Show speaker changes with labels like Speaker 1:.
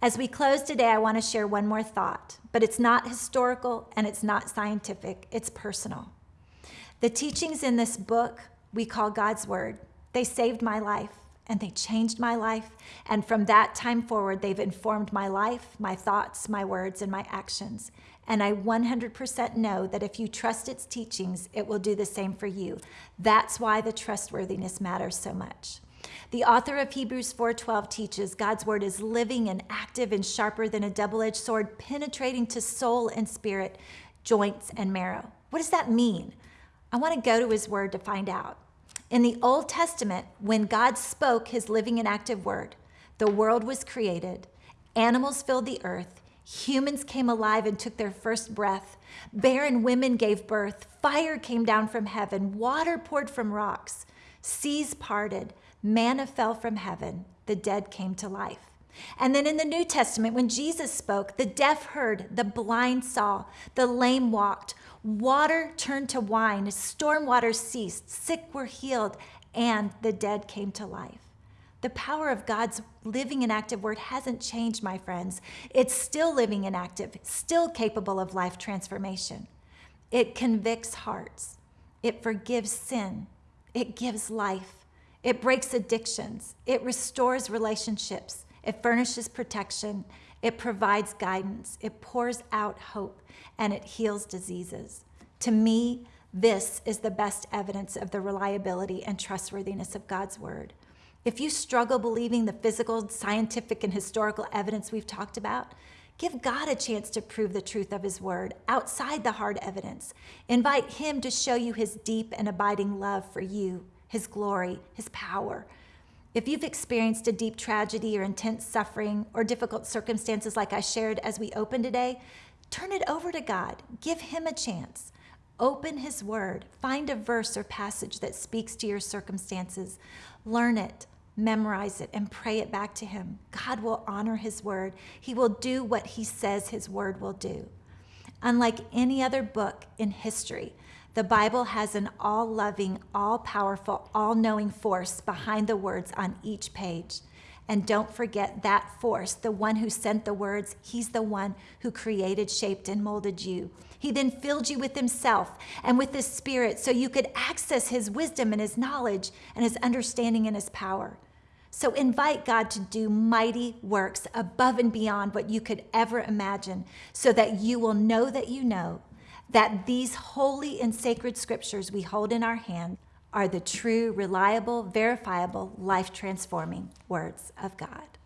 Speaker 1: As we close today, I want to share one more thought, but it's not historical and it's not scientific, it's personal. The teachings in this book we call God's Word, they saved my life and they changed my life. And from that time forward, they've informed my life, my thoughts, my words, and my actions. And I 100% know that if you trust its teachings, it will do the same for you. That's why the trustworthiness matters so much. The author of Hebrews 4:12 teaches God's word is living and active and sharper than a double-edged sword, penetrating to soul and spirit, joints and marrow. What does that mean? I want to go to his word to find out. In the Old Testament, when God spoke his living and active word, the world was created, animals filled the earth, humans came alive and took their first breath, barren women gave birth, fire came down from heaven, water poured from rocks, seas parted, manna fell from heaven, the dead came to life. And then in the New Testament, when Jesus spoke, the deaf heard, the blind saw, the lame walked, water turned to wine, storm waters ceased, sick were healed, and the dead came to life. The power of God's living and active word hasn't changed, my friends. It's still living and active, still capable of life transformation. It convicts hearts. It forgives sin. It gives life. It breaks addictions. It restores relationships. It furnishes protection. It provides guidance. It pours out hope and it heals diseases. To me, this is the best evidence of the reliability and trustworthiness of God's word. If you struggle believing the physical, scientific, and historical evidence we've talked about, give God a chance to prove the truth of his word outside the hard evidence. Invite him to show you his deep and abiding love for you his glory, his power. If you've experienced a deep tragedy or intense suffering or difficult circumstances like I shared as we open today, turn it over to God. Give him a chance. Open his word. Find a verse or passage that speaks to your circumstances. Learn it, memorize it, and pray it back to him. God will honor his word. He will do what he says his word will do. Unlike any other book in history, the Bible has an all loving, all powerful, all knowing force behind the words on each page. And don't forget that force, the one who sent the words, he's the one who created, shaped, and molded you. He then filled you with himself and with his spirit so you could access his wisdom and his knowledge and his understanding and his power. So invite God to do mighty works above and beyond what you could ever imagine so that you will know that you know that these holy and sacred scriptures we hold in our hand are the true, reliable, verifiable, life transforming words of God.